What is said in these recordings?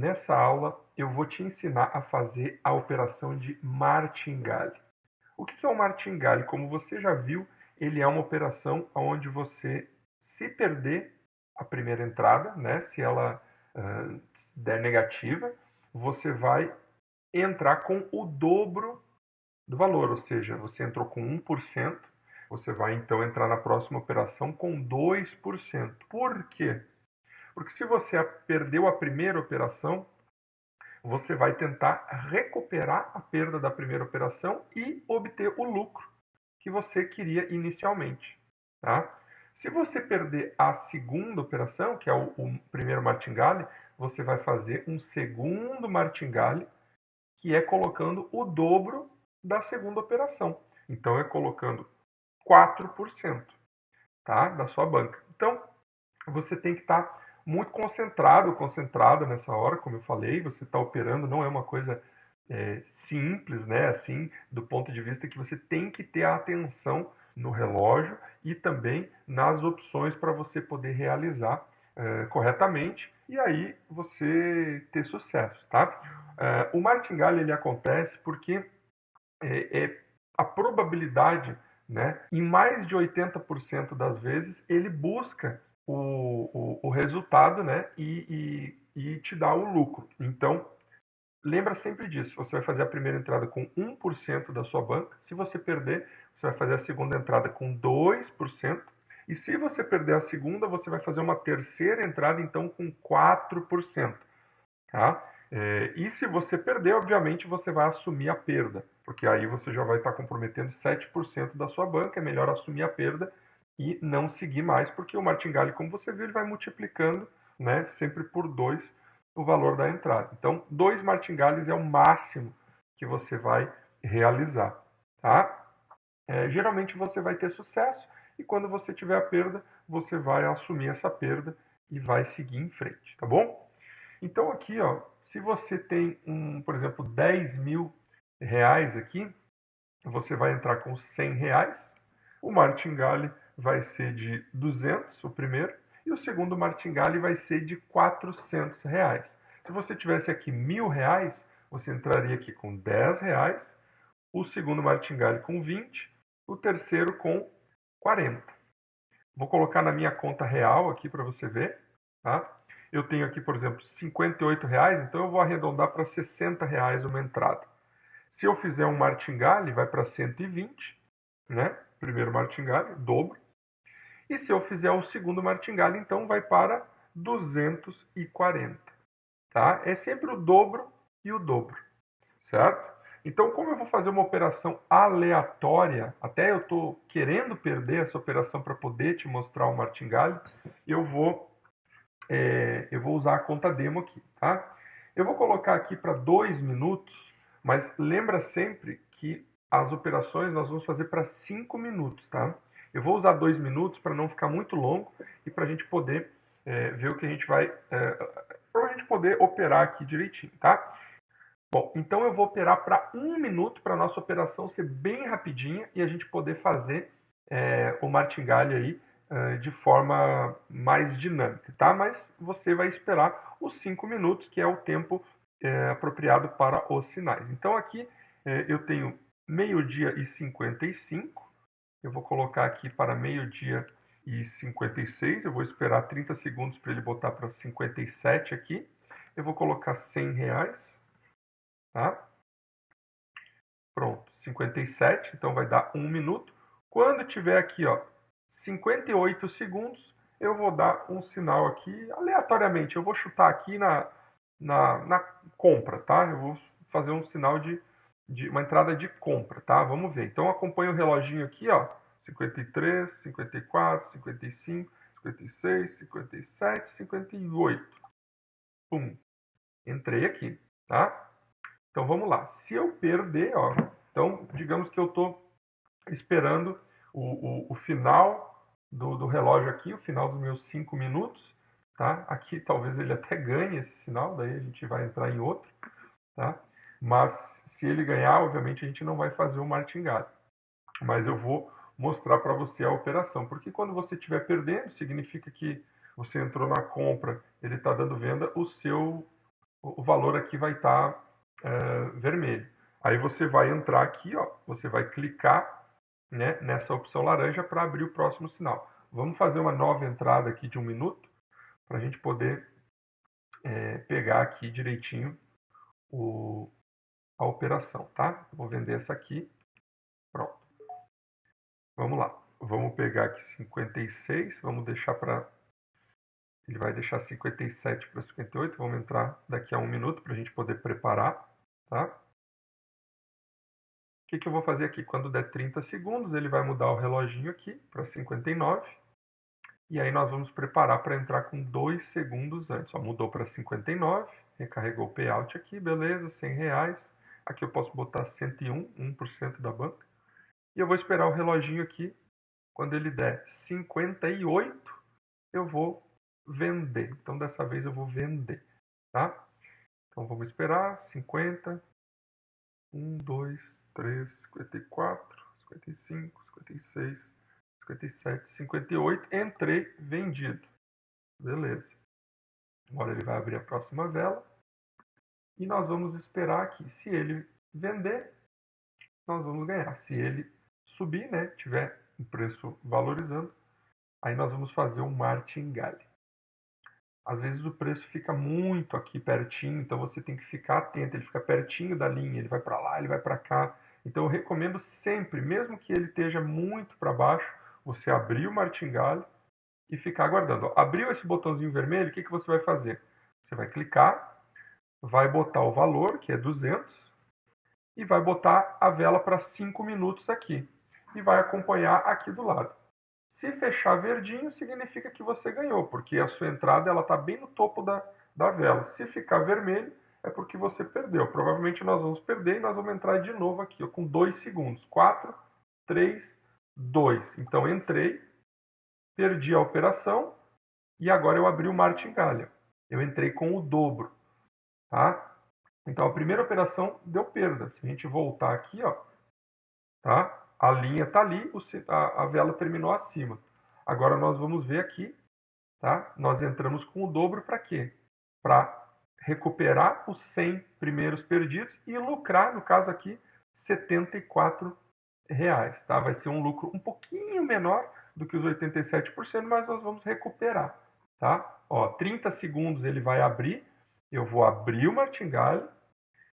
Nessa aula eu vou te ensinar a fazer a operação de martingale. O que é o martingale? Como você já viu, ele é uma operação onde você, se perder a primeira entrada, né, se ela uh, der negativa, você vai entrar com o dobro do valor, ou seja, você entrou com 1%, você vai então entrar na próxima operação com 2%. Por quê? Porque se você perdeu a primeira operação, você vai tentar recuperar a perda da primeira operação e obter o lucro que você queria inicialmente. Tá? Se você perder a segunda operação, que é o, o primeiro martingale, você vai fazer um segundo martingale, que é colocando o dobro da segunda operação. Então, é colocando 4% tá? da sua banca. Então, você tem que estar tá muito concentrado, concentrada nessa hora, como eu falei, você está operando, não é uma coisa é, simples, né? Assim, do ponto de vista que você tem que ter a atenção no relógio e também nas opções para você poder realizar é, corretamente e aí você ter sucesso, tá? É, o martingale ele acontece porque é, é a probabilidade, né? Em mais de 80% das vezes ele busca o, o, o resultado né, e, e, e te dá o lucro. Então, lembra sempre disso. Você vai fazer a primeira entrada com 1% da sua banca. Se você perder, você vai fazer a segunda entrada com 2%. E se você perder a segunda, você vai fazer uma terceira entrada, então, com 4%. Tá? É, e se você perder, obviamente, você vai assumir a perda, porque aí você já vai estar comprometendo 7% da sua banca. É melhor assumir a perda e não seguir mais, porque o martingale, como você viu, ele vai multiplicando né, sempre por 2 o valor da entrada. Então, dois martingales é o máximo que você vai realizar. Tá? É, geralmente você vai ter sucesso e quando você tiver a perda, você vai assumir essa perda e vai seguir em frente, tá bom? Então aqui, ó, se você tem, um, por exemplo, 10 mil reais aqui, você vai entrar com 100 reais, o martingale vai ser de 200, o primeiro, e o segundo martingale vai ser de 400 reais. Se você tivesse aqui mil reais, você entraria aqui com 10 reais, o segundo martingale com 20, o terceiro com 40. Vou colocar na minha conta real aqui para você ver. Tá? Eu tenho aqui, por exemplo, 58 reais, então eu vou arredondar para 60 reais uma entrada. Se eu fizer um martingale, vai para 120, né? Primeiro martingale, dobro. E se eu fizer o segundo martingale, então vai para 240. Tá? É sempre o dobro e o dobro, certo? Então, como eu vou fazer uma operação aleatória, até eu estou querendo perder essa operação para poder te mostrar o martingale, eu vou, é, eu vou usar a conta demo aqui. Tá? Eu vou colocar aqui para dois minutos, mas lembra sempre que as operações nós vamos fazer para cinco minutos. Tá? Eu vou usar dois minutos para não ficar muito longo e para a gente poder é, ver o que a gente vai. É, para a gente poder operar aqui direitinho, tá? Bom, então eu vou operar para um minuto para a nossa operação ser bem rapidinha e a gente poder fazer é, o martingale aí é, de forma mais dinâmica, tá? Mas você vai esperar os cinco minutos, que é o tempo é, apropriado para os sinais. Então aqui é, eu tenho meio-dia e 55, eu vou colocar aqui para meio-dia e 56. Eu vou esperar 30 segundos para ele botar para 57 aqui. Eu vou colocar 100 reais. Tá? Pronto, 57. Então vai dar um minuto. Quando tiver aqui, ó, 58 segundos, eu vou dar um sinal aqui aleatoriamente. Eu vou chutar aqui na, na, na compra, tá? Eu vou fazer um sinal de de uma entrada de compra, tá? Vamos ver. Então acompanha o reloginho aqui, ó. 53, 54, 55, 56, 57, 58. Pum. Entrei aqui, tá? Então vamos lá. Se eu perder, ó, então digamos que eu estou esperando o, o, o final do, do, relógio aqui, o final dos meus 5 minutos, tá? Aqui talvez ele até ganhe esse sinal, daí a gente vai entrar em outro, tá? Mas se ele ganhar, obviamente a gente não vai fazer o martingale. Mas eu vou mostrar para você a operação, porque quando você estiver perdendo, significa que você entrou na compra, ele está dando venda, o seu o valor aqui vai estar tá, é, vermelho. Aí você vai entrar aqui, ó, você vai clicar né, nessa opção laranja para abrir o próximo sinal. Vamos fazer uma nova entrada aqui de um minuto para a gente poder é, pegar aqui direitinho o, a operação, tá? Vou vender essa aqui. Pronto. Vamos lá. Vamos pegar aqui 56, vamos deixar para... Ele vai deixar 57 para 58, vamos entrar daqui a um minuto para a gente poder preparar, tá? O que, que eu vou fazer aqui? Quando der 30 segundos, ele vai mudar o reloginho aqui para 59. E aí nós vamos preparar para entrar com 2 segundos antes. Ó, mudou para 59, recarregou o payout aqui, beleza, 100 reais. Aqui eu posso botar 101, 1% da banca. E eu vou esperar o reloginho aqui. Quando ele der 58, eu vou vender. Então, dessa vez eu vou vender, tá? Então, vamos esperar. 50, 1, 2, 3, 54, 55, 56, 57, 58. Entrei, vendido. Beleza. Agora ele vai abrir a próxima vela. E nós vamos esperar aqui. Se ele vender, nós vamos ganhar. Se ele subir, né, tiver o preço valorizando, aí nós vamos fazer um martingale. Às vezes o preço fica muito aqui pertinho, então você tem que ficar atento, ele fica pertinho da linha, ele vai para lá, ele vai para cá. Então eu recomendo sempre, mesmo que ele esteja muito para baixo, você abrir o martingale e ficar aguardando. Abriu esse botãozinho vermelho, o que, que você vai fazer? Você vai clicar, vai botar o valor, que é 200, e vai botar a vela para 5 minutos aqui e vai acompanhar aqui do lado. Se fechar verdinho, significa que você ganhou, porque a sua entrada está bem no topo da, da vela. Se ficar vermelho, é porque você perdeu. Provavelmente nós vamos perder e nós vamos entrar de novo aqui ó, com 2 segundos. 4, 3, 2. Então entrei, perdi a operação e agora eu abri o martingale. Eu entrei com o dobro. Tá? Então a primeira operação deu perda. Se a gente voltar aqui, ó, tá? A linha está ali, a, vela terminou acima. Agora nós vamos ver aqui, tá? Nós entramos com o dobro para quê? Para recuperar os 100 primeiros perdidos e lucrar, no caso aqui, 74 reais, tá? Vai ser um lucro um pouquinho menor do que os 87%, mas nós vamos recuperar, tá? Ó, 30 segundos ele vai abrir, eu vou abrir o martingale,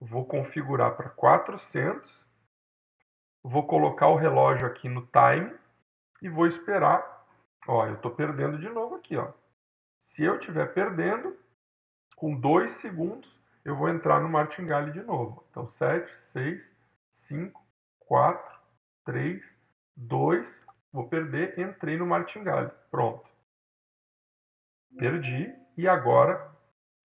vou configurar para 400 vou colocar o relógio aqui no time e vou esperar. Ó, eu estou perdendo de novo aqui, ó. Se eu estiver perdendo, com 2 segundos, eu vou entrar no martingale de novo. Então, 7, 6, 5, 4, 3, 2, vou perder, entrei no martingale. Pronto. Perdi e agora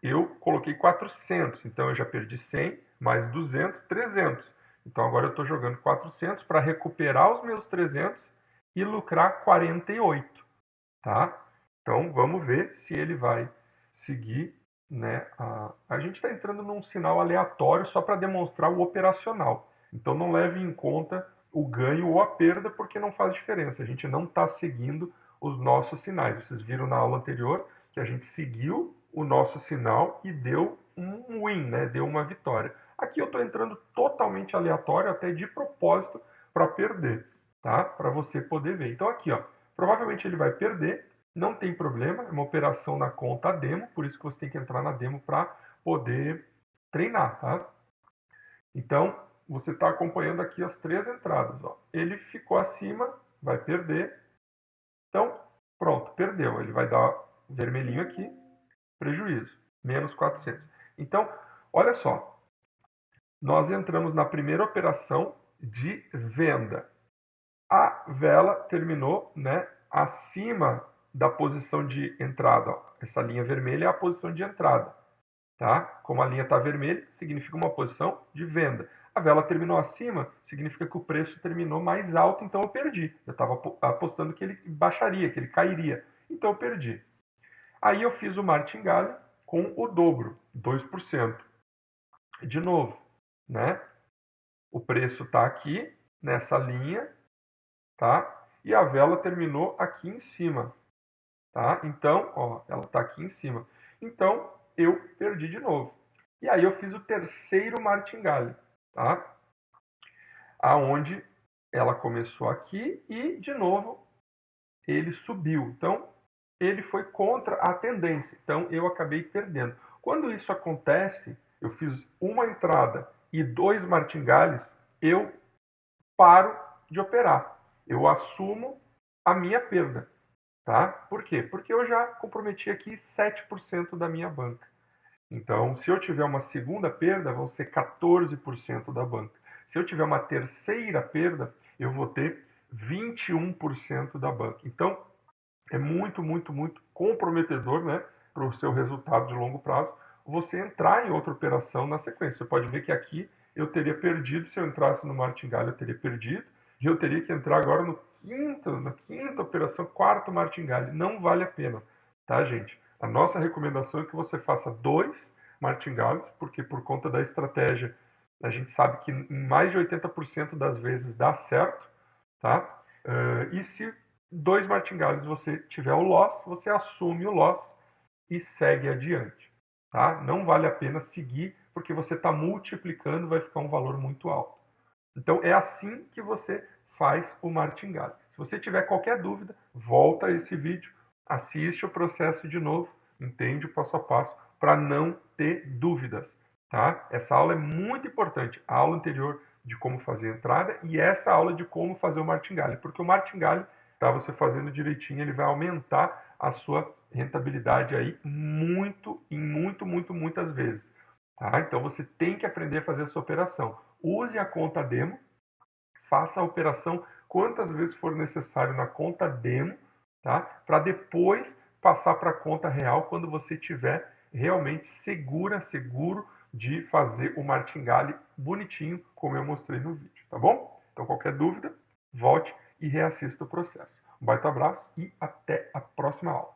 eu coloquei 400, então eu já perdi 100, mais 200, 300. Então agora eu estou jogando 400 para recuperar os meus 300 e lucrar 48, tá? Então vamos ver se ele vai seguir, né? A, a gente está entrando num sinal aleatório só para demonstrar o operacional. Então não leve em conta o ganho ou a perda porque não faz diferença. A gente não está seguindo os nossos sinais. Vocês viram na aula anterior que a gente seguiu o nosso sinal e deu um win, né? Deu uma vitória. Aqui eu estou entrando totalmente aleatório, até de propósito, para perder, tá? Para você poder ver. Então aqui, ó, provavelmente ele vai perder, não tem problema, é uma operação na conta demo, por isso que você tem que entrar na demo para poder treinar, tá? Então, você está acompanhando aqui as três entradas. Ó. Ele ficou acima, vai perder. Então, pronto, perdeu. Ele vai dar vermelhinho aqui, prejuízo, menos 400. Então, olha só, nós entramos na primeira operação de venda. A vela terminou né, acima da posição de entrada. Ó. Essa linha vermelha é a posição de entrada. Tá? Como a linha está vermelha, significa uma posição de venda. A vela terminou acima, significa que o preço terminou mais alto, então eu perdi. Eu estava apostando que ele baixaria, que ele cairia. Então eu perdi. Aí eu fiz o martingale com o dobro, 2%. De novo, né? O preço está aqui nessa linha, tá? E a vela terminou aqui em cima, tá? Então, ó, ela está aqui em cima. Então, eu perdi de novo. E aí eu fiz o terceiro martingale, tá? Aonde ela começou aqui e, de novo, ele subiu. Então, ele foi contra a tendência. Então, eu acabei perdendo. Quando isso acontece, eu fiz uma entrada e dois martingales, eu paro de operar. Eu assumo a minha perda. Tá? Por quê? Porque eu já comprometi aqui 7% da minha banca. Então, se eu tiver uma segunda perda, vão ser 14% da banca. Se eu tiver uma terceira perda, eu vou ter 21% da banca. Então, é muito, muito, muito comprometedor né, para o seu resultado de longo prazo você entrar em outra operação na sequência. Você pode ver que aqui eu teria perdido, se eu entrasse no martingale, eu teria perdido, e eu teria que entrar agora no quinto, na quinta operação, quarto martingale. Não vale a pena, tá, gente? A nossa recomendação é que você faça dois martingales, porque por conta da estratégia, a gente sabe que mais de 80% das vezes dá certo, tá? Uh, e se dois martingales você tiver o loss, você assume o loss e segue adiante, tá? Não vale a pena seguir, porque você está multiplicando, vai ficar um valor muito alto. Então é assim que você faz o martingale. Se você tiver qualquer dúvida, volta a esse vídeo, assiste o processo de novo, entende o passo a passo para não ter dúvidas, tá? Essa aula é muito importante, a aula anterior de como fazer a entrada e essa aula de como fazer o martingale, porque o martingale, tá, você fazendo direitinho, ele vai aumentar a sua rentabilidade aí muito, em muito, muito, muitas vezes. Tá? Então você tem que aprender a fazer essa operação. Use a conta demo, faça a operação quantas vezes for necessário na conta demo, tá? Para depois passar para a conta real quando você tiver realmente segura, seguro de fazer o martingale bonitinho, como eu mostrei no vídeo, tá bom? Então qualquer dúvida, volte e reassista o processo. Um baita abraço e até a próxima aula.